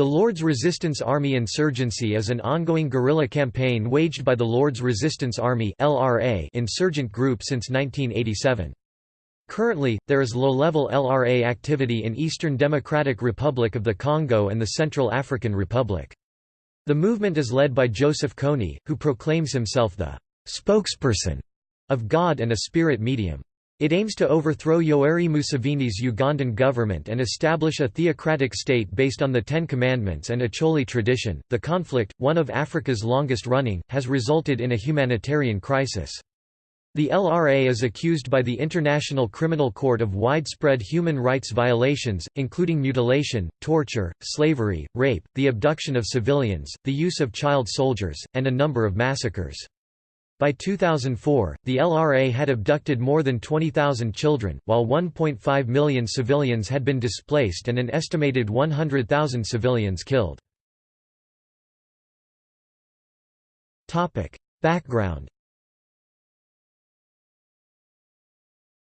The Lord's Resistance Army insurgency is an ongoing guerrilla campaign waged by the Lord's Resistance Army (LRA) insurgent group since 1987. Currently, there is low-level LRA activity in Eastern Democratic Republic of the Congo and the Central African Republic. The movement is led by Joseph Kony, who proclaims himself the «spokesperson» of God and a spirit medium. It aims to overthrow Yoweri Museveni's Ugandan government and establish a theocratic state based on the Ten Commandments and Acholi tradition. The conflict, one of Africa's longest running, has resulted in a humanitarian crisis. The LRA is accused by the International Criminal Court of widespread human rights violations, including mutilation, torture, slavery, rape, the abduction of civilians, the use of child soldiers, and a number of massacres. By 2004, the LRA had abducted more than 20,000 children, while 1.5 million civilians had been displaced and an estimated 100,000 civilians killed. Background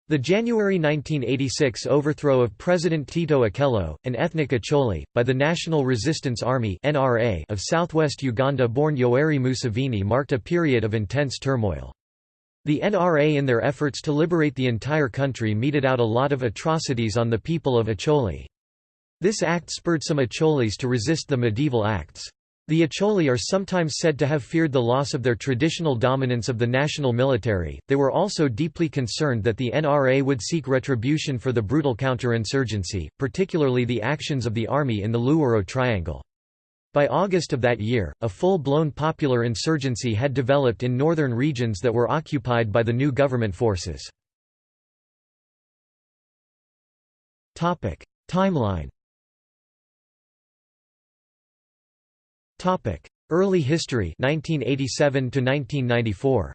The January 1986 overthrow of President Tito Okello, an ethnic Acholi, by the National Resistance Army of southwest Uganda-born Yoweri Museveni marked a period of intense turmoil. The NRA in their efforts to liberate the entire country meted out a lot of atrocities on the people of Acholi. This act spurred some Acholis to resist the medieval acts. The Acholi are sometimes said to have feared the loss of their traditional dominance of the national military. They were also deeply concerned that the NRA would seek retribution for the brutal counterinsurgency, particularly the actions of the army in the Luwero Triangle. By August of that year, a full-blown popular insurgency had developed in northern regions that were occupied by the new government forces. Timeline Early history 1987 to 1994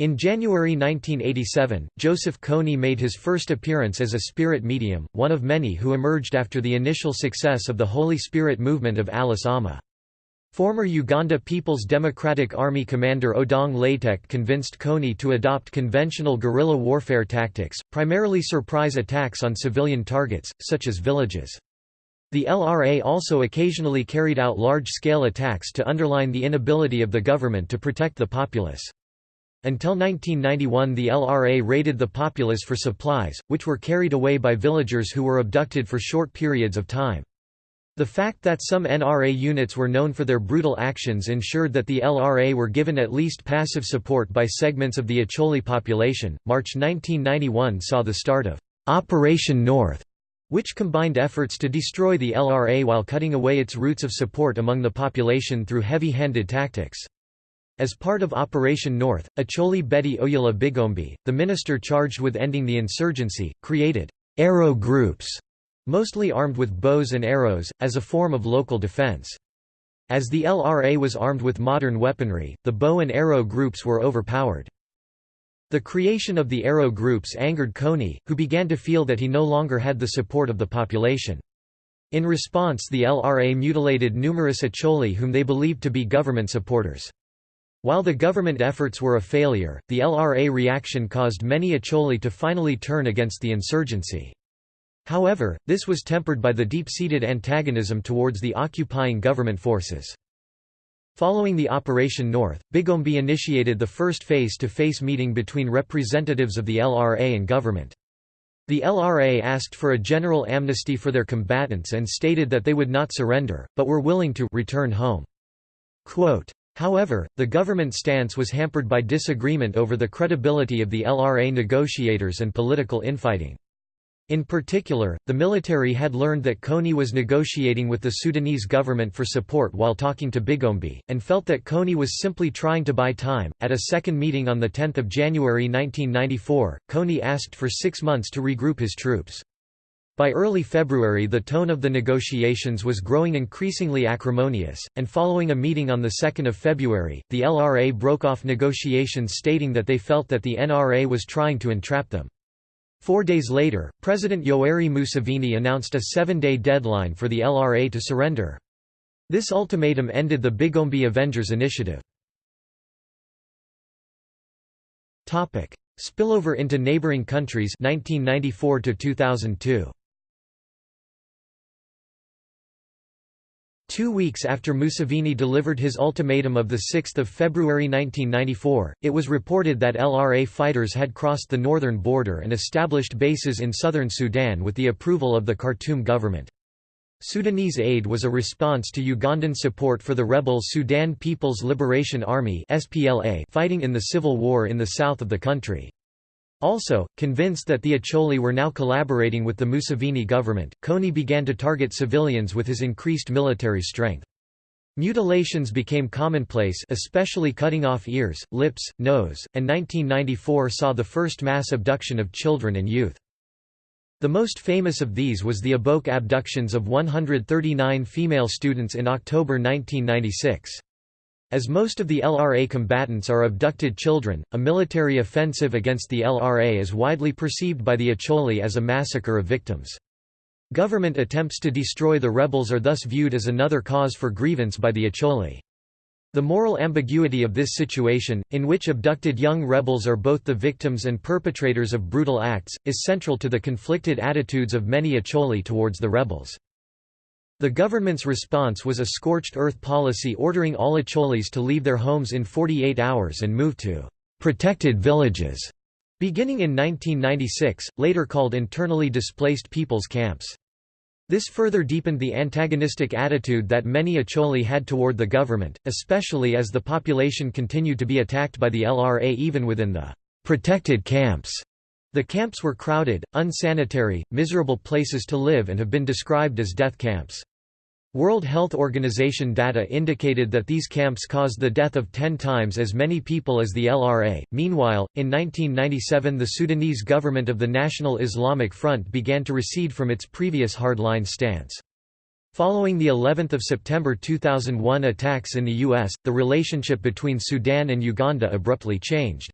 In January 1987, Joseph Kony made his first appearance as a spirit medium, one of many who emerged after the initial success of the Holy Spirit movement of Alice Auma. Former Uganda People's Democratic Army commander Odong Latek convinced Kony to adopt conventional guerrilla warfare tactics, primarily surprise attacks on civilian targets, such as villages. The LRA also occasionally carried out large-scale attacks to underline the inability of the government to protect the populace. Until 1991 the LRA raided the populace for supplies, which were carried away by villagers who were abducted for short periods of time. The fact that some NRA units were known for their brutal actions ensured that the LRA were given at least passive support by segments of the Acholi population. March 1991 saw the start of Operation North, which combined efforts to destroy the LRA while cutting away its roots of support among the population through heavy-handed tactics. As part of Operation North, Acholi Betty Oyella Bigombe, the minister charged with ending the insurgency, created arrow groups, mostly armed with bows and arrows, as a form of local defense. As the LRA was armed with modern weaponry, the bow and arrow groups were overpowered. The creation of the Arrow groups angered Kony, who began to feel that he no longer had the support of the population. In response the LRA mutilated numerous Acholi whom they believed to be government supporters. While the government efforts were a failure, the LRA reaction caused many Acholi to finally turn against the insurgency. However, this was tempered by the deep-seated antagonism towards the occupying government forces. Following the Operation North, Bigombe initiated the first face-to-face -face meeting between representatives of the LRA and government. The LRA asked for a general amnesty for their combatants and stated that they would not surrender, but were willing to return home. Quote, However, the government stance was hampered by disagreement over the credibility of the LRA negotiators and political infighting. In particular, the military had learned that Kony was negotiating with the Sudanese government for support while talking to Bigombe, and felt that Kony was simply trying to buy time. At a second meeting on 10 January 1994, Kony asked for six months to regroup his troops. By early February the tone of the negotiations was growing increasingly acrimonious, and following a meeting on 2 February, the LRA broke off negotiations stating that they felt that the NRA was trying to entrap them. Four days later, President Yoweri Museveni announced a seven-day deadline for the LRA to surrender. This ultimatum ended the Bigombe Avengers initiative. Spillover into neighboring countries 1994 to 2002. Two weeks after Museveni delivered his ultimatum of 6 February 1994, it was reported that LRA fighters had crossed the northern border and established bases in southern Sudan with the approval of the Khartoum government. Sudanese aid was a response to Ugandan support for the rebel Sudan People's Liberation Army fighting in the civil war in the south of the country. Also, convinced that the Acholi were now collaborating with the Museveni government, Kony began to target civilians with his increased military strength. Mutilations became commonplace especially cutting off ears, lips, nose, and 1994 saw the first mass abduction of children and youth. The most famous of these was the Aboke abductions of 139 female students in October 1996. As most of the LRA combatants are abducted children, a military offensive against the LRA is widely perceived by the Acholi as a massacre of victims. Government attempts to destroy the rebels are thus viewed as another cause for grievance by the Acholi. The moral ambiguity of this situation, in which abducted young rebels are both the victims and perpetrators of brutal acts, is central to the conflicted attitudes of many Acholi towards the rebels. The government's response was a scorched earth policy ordering all Acholis to leave their homes in 48 hours and move to «protected villages», beginning in 1996, later called internally displaced people's camps. This further deepened the antagonistic attitude that many Acholi had toward the government, especially as the population continued to be attacked by the LRA even within the «protected camps». The camps were crowded, unsanitary, miserable places to live and have been described as death camps. World Health Organization data indicated that these camps caused the death of 10 times as many people as the LRA. Meanwhile, in 1997 the Sudanese government of the National Islamic Front began to recede from its previous hardline stance. Following the 11th of September 2001 attacks in the US, the relationship between Sudan and Uganda abruptly changed.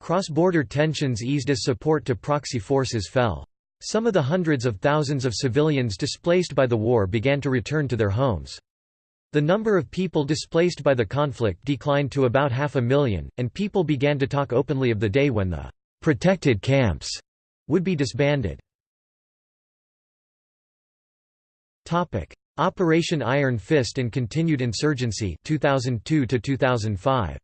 Cross-border tensions eased as support to proxy forces fell. Some of the hundreds of thousands of civilians displaced by the war began to return to their homes. The number of people displaced by the conflict declined to about half a million, and people began to talk openly of the day when the «protected camps» would be disbanded. Operation Iron Fist and continued insurgency 2002 -2005.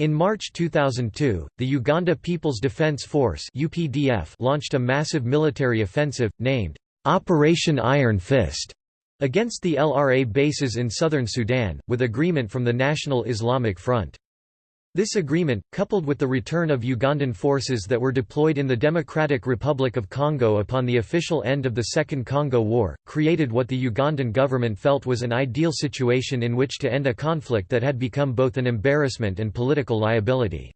In March 2002, the Uganda People's Defence Force UPDF launched a massive military offensive, named, "'Operation Iron Fist' against the LRA bases in southern Sudan, with agreement from the National Islamic Front. This agreement, coupled with the return of Ugandan forces that were deployed in the Democratic Republic of Congo upon the official end of the Second Congo War, created what the Ugandan government felt was an ideal situation in which to end a conflict that had become both an embarrassment and political liability.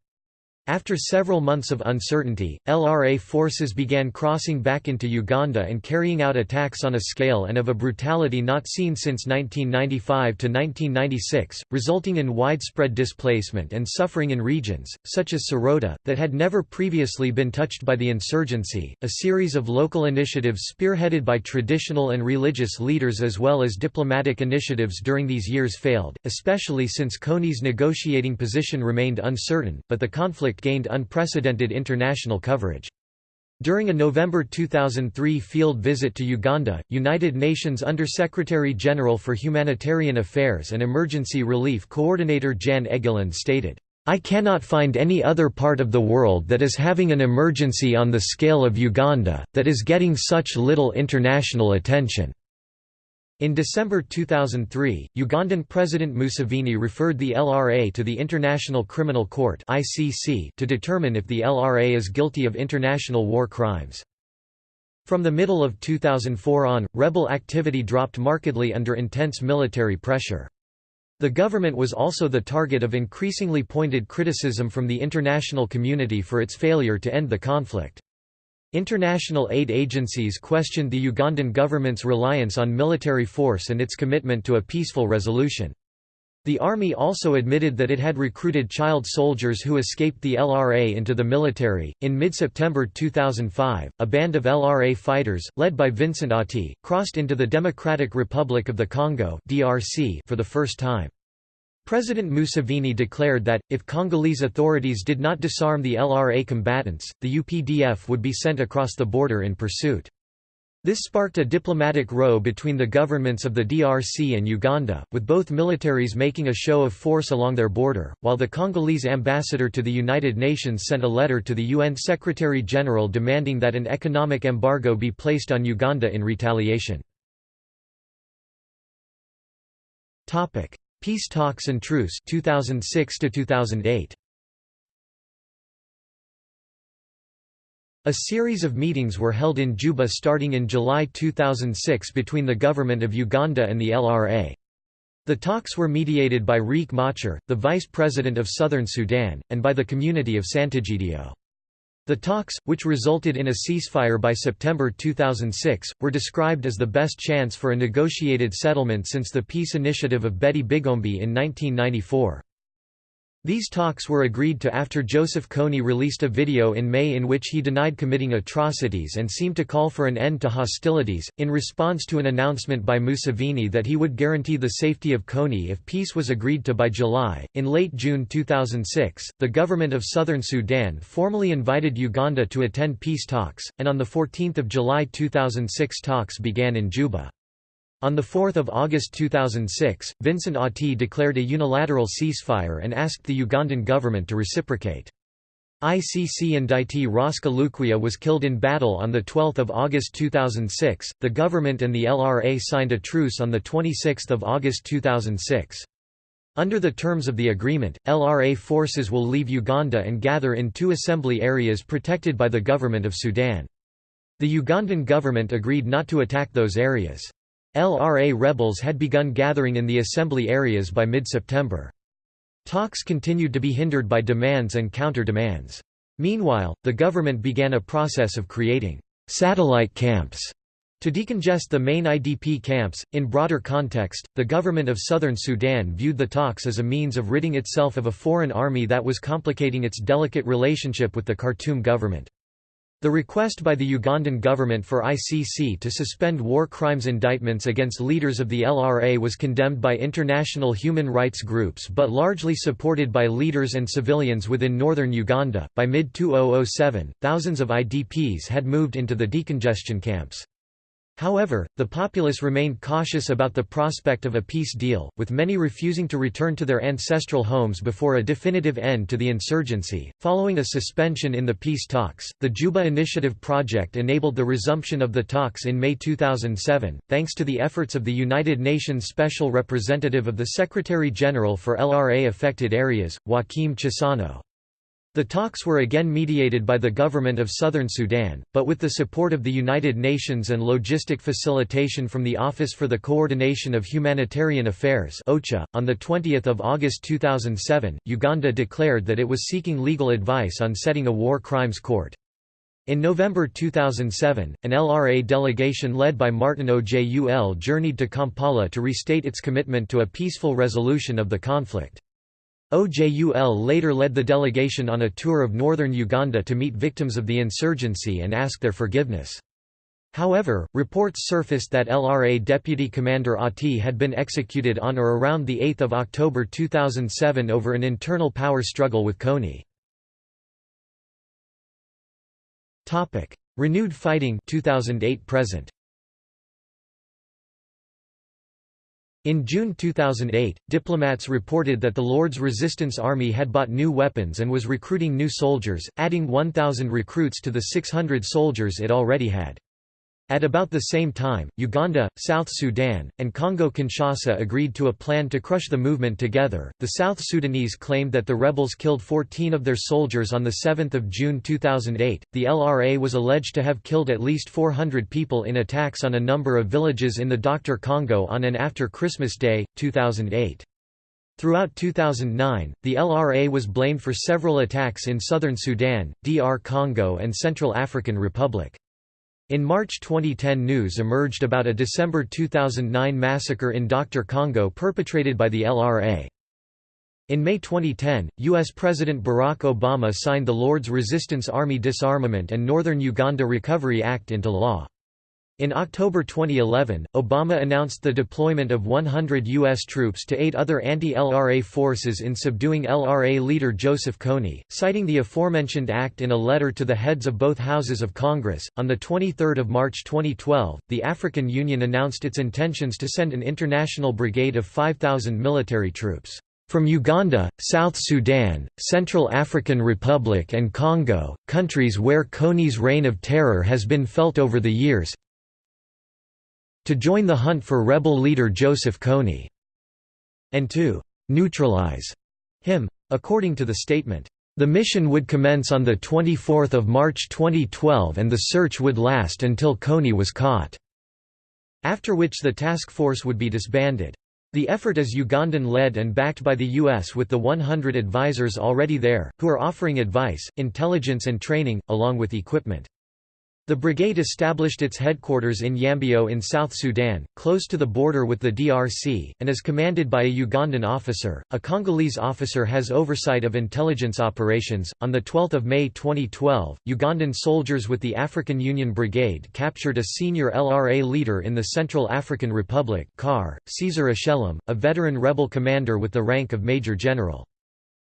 After several months of uncertainty, LRA forces began crossing back into Uganda and carrying out attacks on a scale and of a brutality not seen since 1995 to 1996, resulting in widespread displacement and suffering in regions, such as Soroti, that had never previously been touched by the insurgency. A series of local initiatives spearheaded by traditional and religious leaders as well as diplomatic initiatives during these years failed, especially since Kony's negotiating position remained uncertain, but the conflict gained unprecedented international coverage. During a November 2003 field visit to Uganda, United Nations Under-Secretary-General for Humanitarian Affairs and Emergency Relief Coordinator Jan Egeland stated, I cannot find any other part of the world that is having an emergency on the scale of Uganda, that is getting such little international attention. In December 2003, Ugandan President Museveni referred the LRA to the International Criminal Court to determine if the LRA is guilty of international war crimes. From the middle of 2004 on, rebel activity dropped markedly under intense military pressure. The government was also the target of increasingly pointed criticism from the international community for its failure to end the conflict. International aid agencies questioned the Ugandan government's reliance on military force and its commitment to a peaceful resolution. The army also admitted that it had recruited child soldiers who escaped the LRA into the military. In mid September 2005, a band of LRA fighters, led by Vincent Otti, crossed into the Democratic Republic of the Congo for the first time. President Museveni declared that, if Congolese authorities did not disarm the LRA combatants, the UPDF would be sent across the border in pursuit. This sparked a diplomatic row between the governments of the DRC and Uganda, with both militaries making a show of force along their border, while the Congolese ambassador to the United Nations sent a letter to the UN Secretary-General demanding that an economic embargo be placed on Uganda in retaliation. Peace talks and truce 2006 2008. A series of meetings were held in Juba starting in July 2006 between the government of Uganda and the LRA. The talks were mediated by Riek Machar, the vice president of southern Sudan, and by the community of Sant'Egidio. The talks, which resulted in a ceasefire by September 2006, were described as the best chance for a negotiated settlement since the peace initiative of Betty Bigombe in 1994. These talks were agreed to after Joseph Kony released a video in May in which he denied committing atrocities and seemed to call for an end to hostilities, in response to an announcement by Museveni that he would guarantee the safety of Kony if peace was agreed to by July. In late June 2006, the government of southern Sudan formally invited Uganda to attend peace talks, and on 14 July 2006 talks began in Juba. On 4 August 2006, Vincent Otti declared a unilateral ceasefire and asked the Ugandan government to reciprocate. ICC indictee Raska Lukwiya was killed in battle on 12 August 2006. The government and the LRA signed a truce on 26 August 2006. Under the terms of the agreement, LRA forces will leave Uganda and gather in two assembly areas protected by the government of Sudan. The Ugandan government agreed not to attack those areas. LRA rebels had begun gathering in the assembly areas by mid-September. Talks continued to be hindered by demands and counter-demands. Meanwhile, the government began a process of creating satellite camps to decongest the main IDP camps. In broader context, the government of southern Sudan viewed the talks as a means of ridding itself of a foreign army that was complicating its delicate relationship with the Khartoum government. The request by the Ugandan government for ICC to suspend war crimes indictments against leaders of the LRA was condemned by international human rights groups but largely supported by leaders and civilians within northern Uganda. By mid 2007, thousands of IDPs had moved into the decongestion camps. However, the populace remained cautious about the prospect of a peace deal, with many refusing to return to their ancestral homes before a definitive end to the insurgency. Following a suspension in the peace talks, the Juba Initiative project enabled the resumption of the talks in May 2007, thanks to the efforts of the United Nations Special Representative of the Secretary General for LRA affected areas, Joaquim Chissano. The talks were again mediated by the government of southern Sudan, but with the support of the United Nations and logistic facilitation from the Office for the Coordination of Humanitarian Affairs OCHA. .On 20 August 2007, Uganda declared that it was seeking legal advice on setting a war crimes court. In November 2007, an LRA delegation led by Martin Ojul journeyed to Kampala to restate its commitment to a peaceful resolution of the conflict. OJUL later led the delegation on a tour of northern Uganda to meet victims of the insurgency and ask their forgiveness. However, reports surfaced that LRA Deputy Commander Otti had been executed on or around 8 October 2007 over an internal power struggle with Kony. Renewed fighting 2008 present. In June 2008, diplomats reported that the Lord's Resistance Army had bought new weapons and was recruiting new soldiers, adding 1,000 recruits to the 600 soldiers it already had. At about the same time, Uganda, South Sudan, and Congo-Kinshasa agreed to a plan to crush the movement together. The South Sudanese claimed that the rebels killed 14 of their soldiers on the 7th of June 2008. The LRA was alleged to have killed at least 400 people in attacks on a number of villages in the Dr. Congo on and after Christmas Day, 2008. Throughout 2009, the LRA was blamed for several attacks in southern Sudan, DR Congo and Central African Republic. In March 2010 news emerged about a December 2009 massacre in Dr. Congo perpetrated by the LRA. In May 2010, U.S. President Barack Obama signed the Lord's Resistance Army Disarmament and Northern Uganda Recovery Act into law. In October 2011, Obama announced the deployment of 100 U.S. troops to aid other anti-LRA forces in subduing LRA leader Joseph Kony, citing the aforementioned act in a letter to the heads of both houses of Congress. On 23 March 2012, the African Union announced its intentions to send an international brigade of 5,000 military troops from Uganda, South Sudan, Central African Republic and Congo, countries where Kony's reign of terror has been felt over the years, to join the hunt for rebel leader Joseph Kony, and to neutralize him. According to the statement, the mission would commence on 24 March 2012 and the search would last until Kony was caught, after which the task force would be disbanded. The effort is Ugandan-led and backed by the U.S. with the 100 advisors already there, who are offering advice, intelligence and training, along with equipment. The brigade established its headquarters in Yambio in South Sudan, close to the border with the DRC, and is commanded by a Ugandan officer. A Congolese officer has oversight of intelligence operations. On the 12th of May 2012, Ugandan soldiers with the African Union Brigade captured a senior LRA leader in the Central African Republic, CAR, Caesar Acellam, a veteran rebel commander with the rank of major general.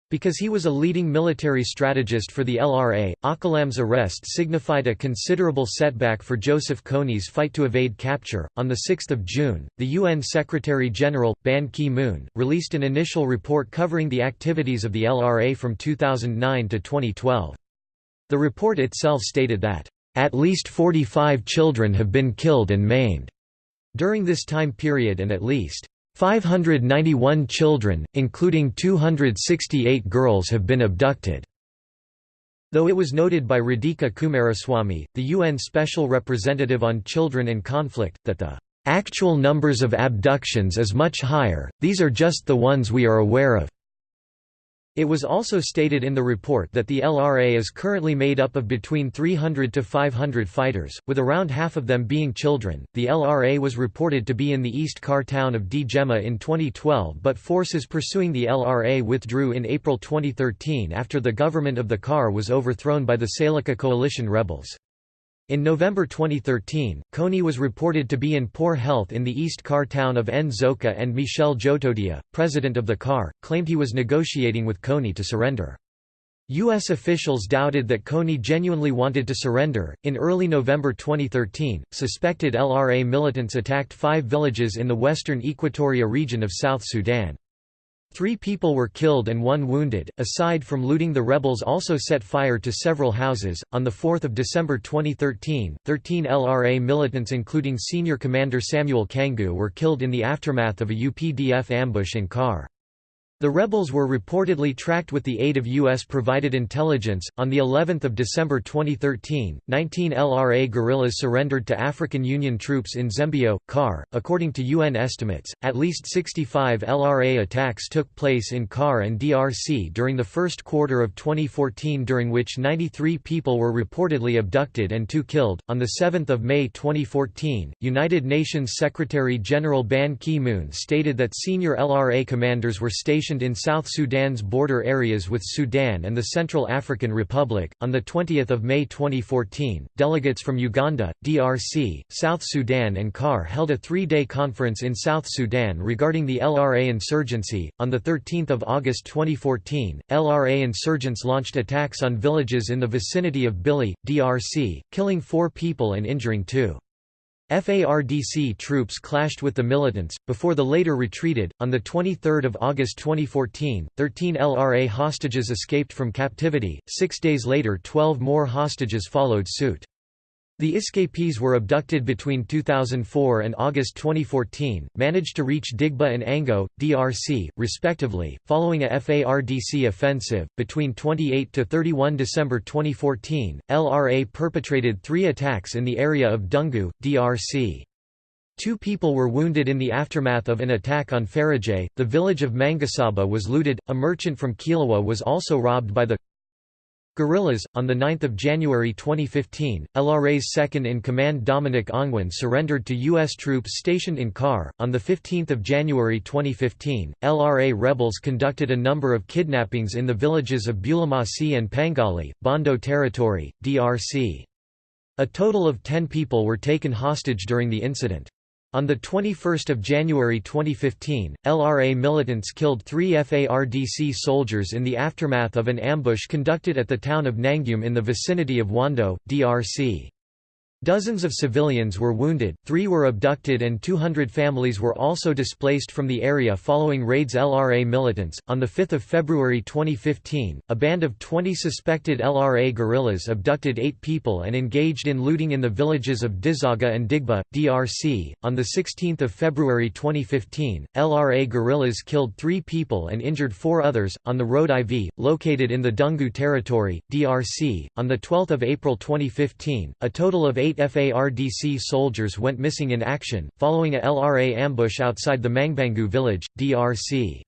Because he was a leading military strategist for the LRA, Acellam's arrest signified a considerable setback for Joseph Kony's fight to evade capture. On 6 June, the UN Secretary General, Ban Ki moon, released an initial report covering the activities of the LRA from 2009 to 2012. The report itself stated that, at least 45 children have been killed and maimed during this time period and at least 591 children, including 268 girls have been abducted. Though it was noted by Radhika Coomaraswamy, the UN Special Representative on Children in Conflict, that the actual numbers of abductions is much higher, these are just the ones we are aware of. It was also stated in the report that the LRA is currently made up of between 300 to 500 fighters, with around half of them being children. The LRA was reported to be in the East CAR town of D in 2012, but forces pursuing the LRA withdrew in April 2013 after the government of the CAR was overthrown by the Seleka coalition rebels. In November 2013, Kony was reported to be in poor health in the East CAR town of Nzoka and Michel Djotodia, president of the CAR, claimed he was negotiating with Kony to surrender. U.S. officials doubted that Kony genuinely wanted to surrender. In early November 2013, suspected LRA militants attacked five villages in the western Equatoria region of South Sudan. Three people were killed and one wounded. Aside from looting, the rebels also set fire to several houses. On 4 December 2013, 13 LRA militants, including senior commander Samuel Kangu, were killed in the aftermath of a UPDF ambush in CAR. The rebels were reportedly tracked with the aid of US-provided intelligence. On the 11th of December 2013, 19 LRA guerrillas surrendered to African Union troops in Zemio, CAR. According to UN estimates, at least 65 LRA attacks took place in CAR and DRC during the first quarter of 2014 during which 93 people were reportedly abducted and 2 killed. On the 7th of May 2014, United Nations Secretary-General Ban Ki-moon stated that senior LRA commanders were stationed stationed in South Sudan's border areas with Sudan and the Central African Republic. On the 20th of May 2014, delegates from Uganda, DRC, South Sudan and CAR held a 3-day conference in South Sudan regarding the LRA insurgency. On the 13th of August 2014, LRA insurgents launched attacks on villages in the vicinity of Bili, DRC, killing 4 people and injuring 2. FARDC troops clashed with the militants, before the later retreated. On 23 August 2014, 13 LRA hostages escaped from captivity, six days later 12 more hostages followed suit. The escapees were abducted between 2004 and August 2014, managed to reach Digba and Ango, DRC, respectively, following a FARDC offensive. Between 28 to 31 December 2014, LRA perpetrated three attacks in the area of Dungu, DRC. Two people were wounded in the aftermath of an attack on Faradje. The village of Mangasaba was looted, a merchant from Kilawa was also robbed by the Guerrillas. On 9 January 2015, LRA's second-in-command Dominic Ongwen surrendered to U.S. troops stationed in CAR. On 15 January 2015, LRA rebels conducted a number of kidnappings in the villages of Bulamasi and Pangali, Bondo Territory, DRC. A total of 10 people were taken hostage during the incident. On 21 January 2015, LRA militants killed three FARDC soldiers in the aftermath of an ambush conducted at the town of Nangum in the vicinity of Wando, DRC. Dozens of civilians were wounded, three were abducted, and 200 families were also displaced from the area following raids LRA militants. On 5 February 2015, a band of 20 suspected LRA guerrillas abducted eight people and engaged in looting in the villages of Dizaga and Digba, DRC. On 16 February 2015, LRA guerrillas killed three people and injured four others, on the road IV, located in the Dungu territory, DRC. On 12 April 2015, a total of eight eight FARDC soldiers went missing in action, following a LRA ambush outside the Mangbangu village, DRC.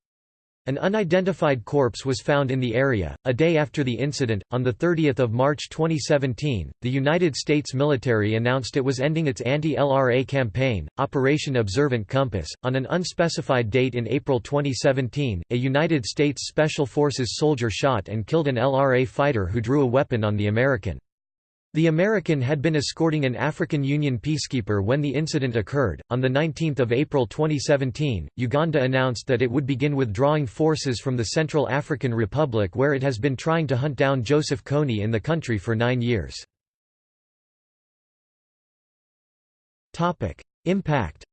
An unidentified corpse was found in the area. A day after the incident, on 30 March 2017, the United States military announced it was ending its anti LRA campaign, Operation Observant Compass. On an unspecified date in April 2017, a United States Special Forces soldier shot and killed an LRA fighter who drew a weapon on the American. The American had been escorting an African Union peacekeeper when the incident occurred. On 19 April 2017, Uganda announced that it would begin withdrawing forces from the Central African Republic where it has been trying to hunt down Joseph Kony in the country for nine years. Impact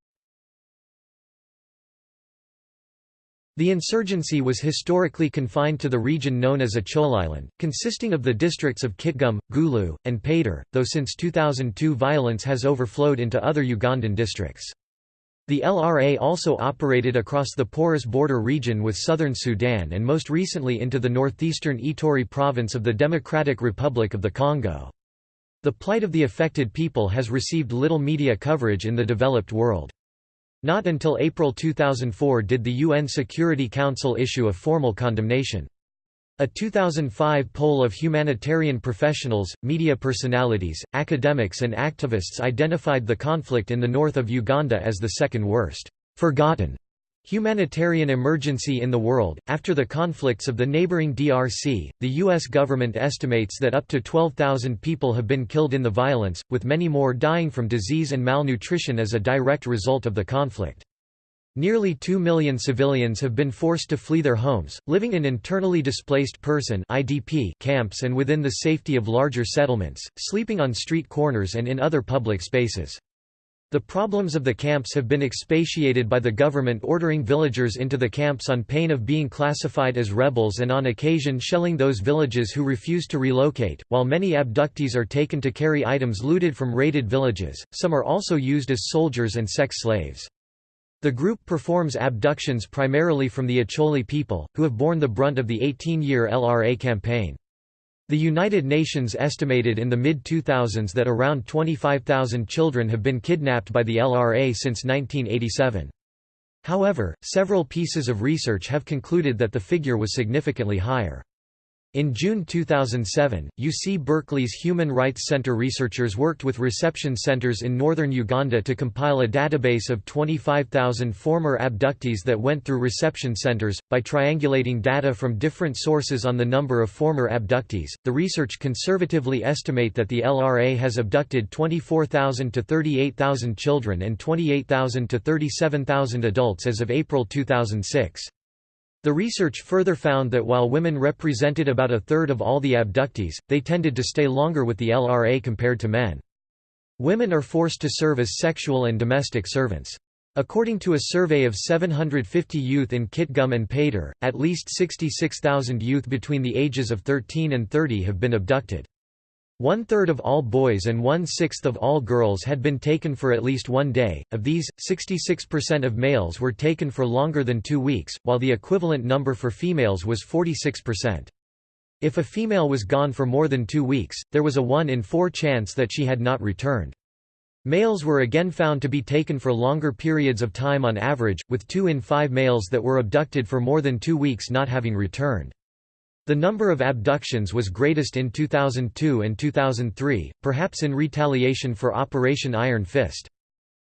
The insurgency was historically confined to the region known as Acholiland, consisting of the districts of Kitgum, Gulu, and Pader, though since 2002 violence has overflowed into other Ugandan districts. The LRA also operated across the porous border region with southern Sudan and most recently into the northeastern Ituri province of the Democratic Republic of the Congo. The plight of the affected people has received little media coverage in the developed world. Not until April 2004 did the UN Security Council issue a formal condemnation. A 2005 poll of humanitarian professionals, media personalities, academics and activists identified the conflict in the north of Uganda as the second worst, forgotten Humanitarian emergency in the world. After the conflicts of the neighboring DRC, the U.S. government estimates that up to 12,000 people have been killed in the violence, with many more dying from disease and malnutrition as a direct result of the conflict. Nearly 2 million civilians have been forced to flee their homes, living in internally displaced person (IDP) camps and within the safety of larger settlements, sleeping on street corners and in other public spaces. The problems of the camps have been expatiated by the government ordering villagers into the camps on pain of being classified as rebels and on occasion shelling those villages who refuse to relocate. While many abductees are taken to carry items looted from raided villages, some are also used as soldiers and sex slaves. The group performs abductions primarily from the Acholi people, who have borne the brunt of the 18-year LRA campaign. The United Nations estimated in the mid-2000s that around 25,000 children have been kidnapped by the LRA since 1987. However, several pieces of research have concluded that the figure was significantly higher. In June 2007, UC Berkeley's Human Rights Center researchers worked with reception centers in northern Uganda to compile a database of 25,000 former abductees that went through reception centers. By triangulating data from different sources on the number of former abductees, the research conservatively estimate that the LRA has abducted 24,000 to 38,000 children and 28,000 to 37,000 adults as of April 2006. The research further found that while women represented about a third of all the abductees, they tended to stay longer with the LRA compared to men. Women are forced to serve as sexual and domestic servants. According to a survey of 750 youth in Kitgum and Pader, at least 66,000 youth between the ages of 13 and 30 have been abducted. One-third of all boys and one-sixth of all girls had been taken for at least one day, of these, 66% of males were taken for longer than two weeks, while the equivalent number for females was 46%. If a female was gone for more than two weeks, there was a 1 in 4 chance that she had not returned. Males were again found to be taken for longer periods of time on average, with 2 in 5 males that were abducted for more than two weeks not having returned. The number of abductions was greatest in 2002 and 2003, perhaps in retaliation for Operation Iron Fist.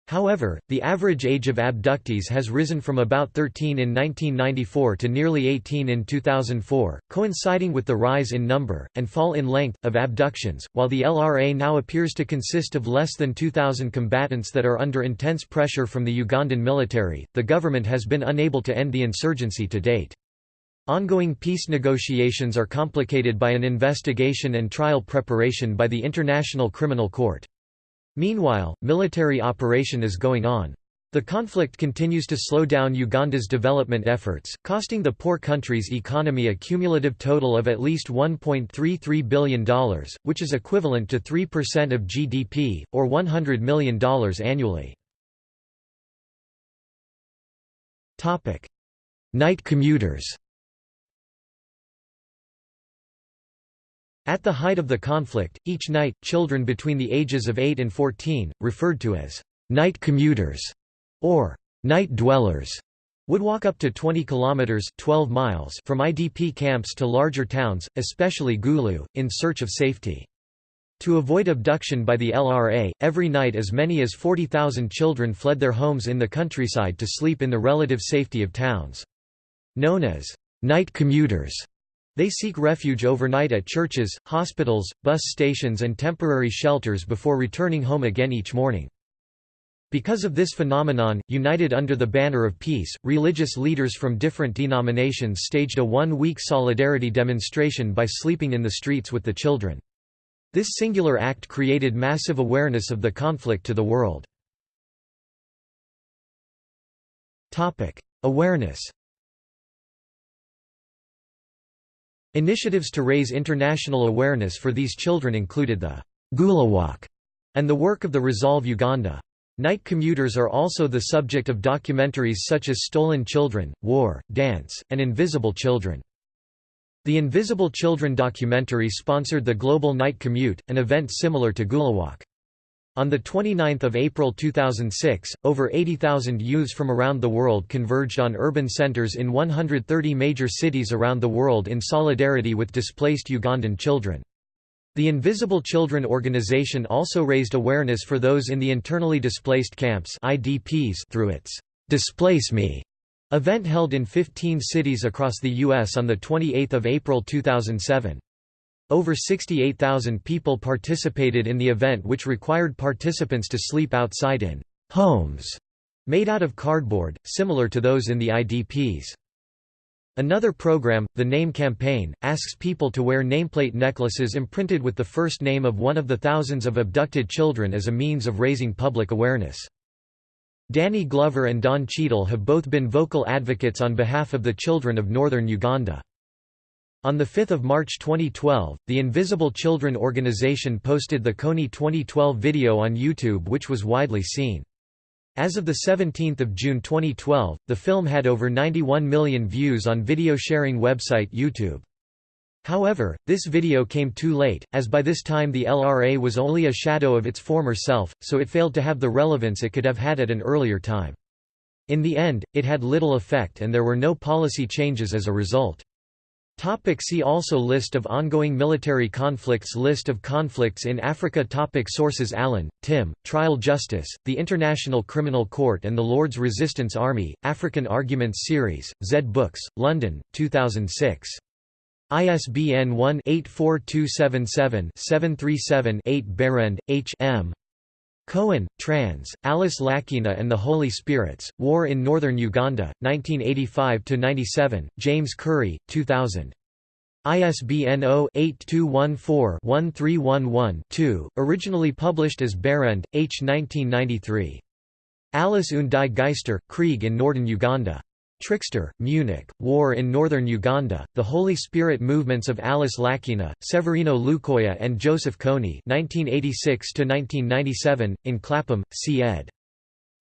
However, the average age of abductees has risen from about 13 in 1994 to nearly 18 in 2004, coinciding with the rise in number, and fall in length, of abductions. While the LRA now appears to consist of less than 2,000 combatants that are under intense pressure from the Ugandan military, the government has been unable to end the insurgency to date. Ongoing peace negotiations are complicated by an investigation and trial preparation by the International Criminal Court. Meanwhile, military operation is going on. The conflict continues to slow down Uganda's development efforts, costing the poor country's economy a cumulative total of at least $1.33 billion, which is equivalent to 3% of GDP, or $100 million annually. Night commuters At the height of the conflict, each night, children between the ages of 8 and 14, referred to as night commuters or night dwellers, would walk up to 20 kilometers 12 miles from IDP camps to larger towns, especially Gulu, in search of safety. To avoid abduction by the LRA, every night as many as 40,000 children fled their homes in the countryside to sleep in the relative safety of towns. Known as night commuters, they seek refuge overnight at churches, hospitals, bus stations and temporary shelters before returning home again each morning. Because of this phenomenon, united under the banner of peace, religious leaders from different denominations staged a one-week solidarity demonstration by sleeping in the streets with the children. This singular act created massive awareness of the conflict to the world. Awareness Initiatives to raise international awareness for these children included the GuluWalk and the work of the Resolve Uganda. Night commuters are also the subject of documentaries such as Stolen Children, War, Dance, and Invisible Children. The Invisible Children documentary sponsored the Global Night Commute, an event similar to GuluWalk. On 29 April 2006, over 80,000 youths from around the world converged on urban centers in 130 major cities around the world in solidarity with displaced Ugandan children. The Invisible Children organization also raised awareness for those in the internally displaced camps IDPs through its Displace Me event held in 15 cities across the U.S. on 28 April 2007. Over 68,000 people participated in the event which required participants to sleep outside in «homes» made out of cardboard, similar to those in the IDPs. Another program, the Name Campaign, asks people to wear nameplate necklaces imprinted with the first name of one of the thousands of abducted children as a means of raising public awareness. Danny Glover and Don Cheadle have both been vocal advocates on behalf of the children of northern Uganda. On 5 March 2012, the Invisible Children organization posted the Kony 2012 video on YouTube which was widely seen. As of 17 June 2012, the film had over 91 million views on video sharing website YouTube. However, this video came too late, as by this time the LRA was only a shadow of its former self, so it failed to have the relevance it could have had at an earlier time. In the end, it had little effect and there were no policy changes as a result. Topic see also List of ongoing military conflicts List of conflicts in Africa Topic Sources Allen, Tim, Trial Justice, The International Criminal Court and the Lord's Resistance Army, African Arguments Series, Zed Books, London, 2006. ISBN 1-84277-737-8 Behrend, H. M. Cohen, trans, Alice Lakwena and the Holy Spirits, War in Northern Uganda, 1985–97, James Currey, 2000. ISBN 0-8214-1311-2, originally published as Behrend, H. 1993. Alice und die Geister, Krieg in Northern Uganda. Trickster, Munich, War in Northern Uganda, The Holy Spirit Movements of Alice Lakwena, Severino Lukoya and Joseph Kony 1986–1997, in Clapham, C. ed.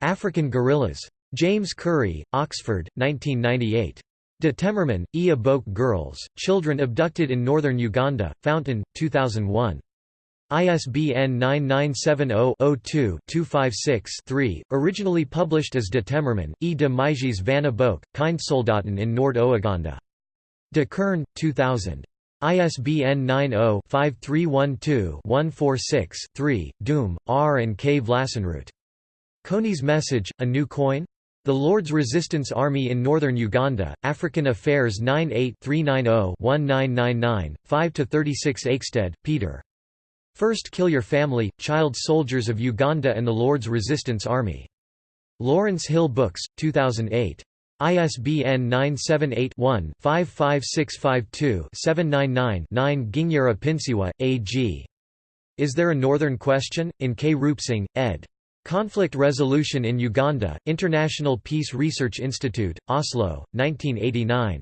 African Guerrillas. James Currey, Oxford, 1998. De Temmerman, E. Aboke Girls, Children Abducted in Northern Uganda, Fountain, 2001. ISBN 9970-02-256-3, originally published as De Temmerman, E. de Meijes van Aboke, Kindsoldaten in Noord-Oeganda. De Kern, 2000. ISBN 90-5312-146-3, Doom, R. and K. Vlassenroot. Kony's message, A New Koine? The Lord's Resistance Army in Northern Uganda, African Affairs 98-390-1999, 5–36 Eichstaedt, Peter. First Kill Your Family, Child Soldiers of Uganda and the Lord's Resistance Army. Lawrence Hill Books, 2008. ISBN 978-1-55652-799-9 Gingyara Pinsiwa, A.G. Is There a Northern Question? in K. Rupesinghe, ed. Conflict Resolution in Uganda, International Peace Research Institute, Oslo, 1989.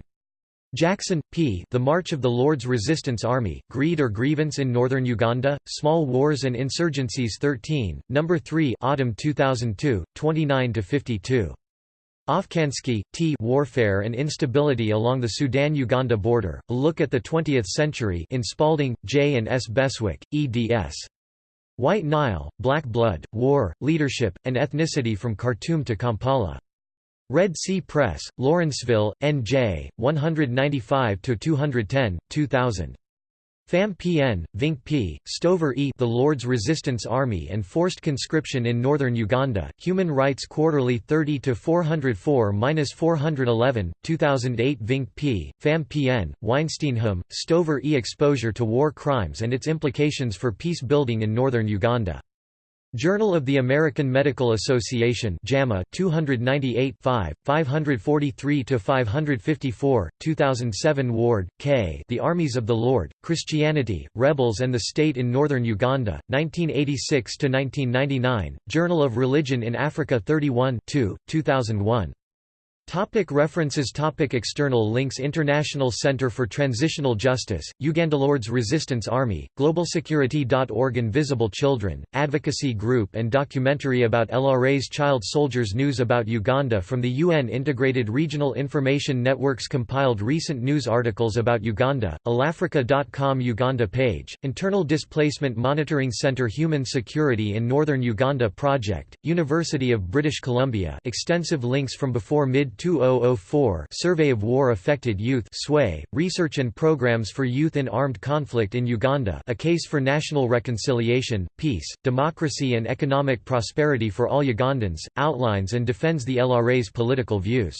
Jackson, P. The March of the Lord's Resistance Army, Greed or Grievance in Northern Uganda, Small Wars and Insurgencies 13, No. 3 Autumn 2002, 29–52. Ofcansky, T. Warfare and Instability Along the Sudan–Uganda Border, A Look at the Twentieth Century in Spalding, J. and S. Beswick, eds. White Nile, Black Blood, War, Leadership, and Ethnicity from Khartoum to Kampala. Red Sea Press, Lawrenceville, N.J., 195–210, 2000. Pham Pn, Vinck P, Stover E The Lord's Resistance Army and Forced Conscription in Northern Uganda, Human Rights Quarterly 30–404–411, 2008 Vinck P, Pham Pn, Weinsteinham, Stover E Exposure to War Crimes and its Implications for Peace Building in Northern Uganda Journal of the American Medical Association JAMA 298 5, 543–554, 2007 Ward, K. The Armies of the Lord, Christianity, Rebels and the State in Northern Uganda, 1986 to 1999 Journal of Religion in Africa 31 2, 2001. Topic references. Topic External links. International Center for Transitional Justice, Ugandalords Resistance Army, GlobalSecurity.org Invisible Children, Advocacy Group and documentary about LRA's child soldiers. News about Uganda from the UN Integrated Regional Information Networks. Compiled recent news articles about Uganda, allAfrica.com Uganda page, Internal Displacement Monitoring Center Human Security in Northern Uganda Project, University of British Columbia. Extensive links from before mid 2004 Survey of War-Affected Youth SWAY, Research and Programs for Youth in Armed Conflict in Uganda A Case for National Reconciliation, Peace, Democracy and Economic Prosperity for All Ugandans, outlines and defends the LRA's political views.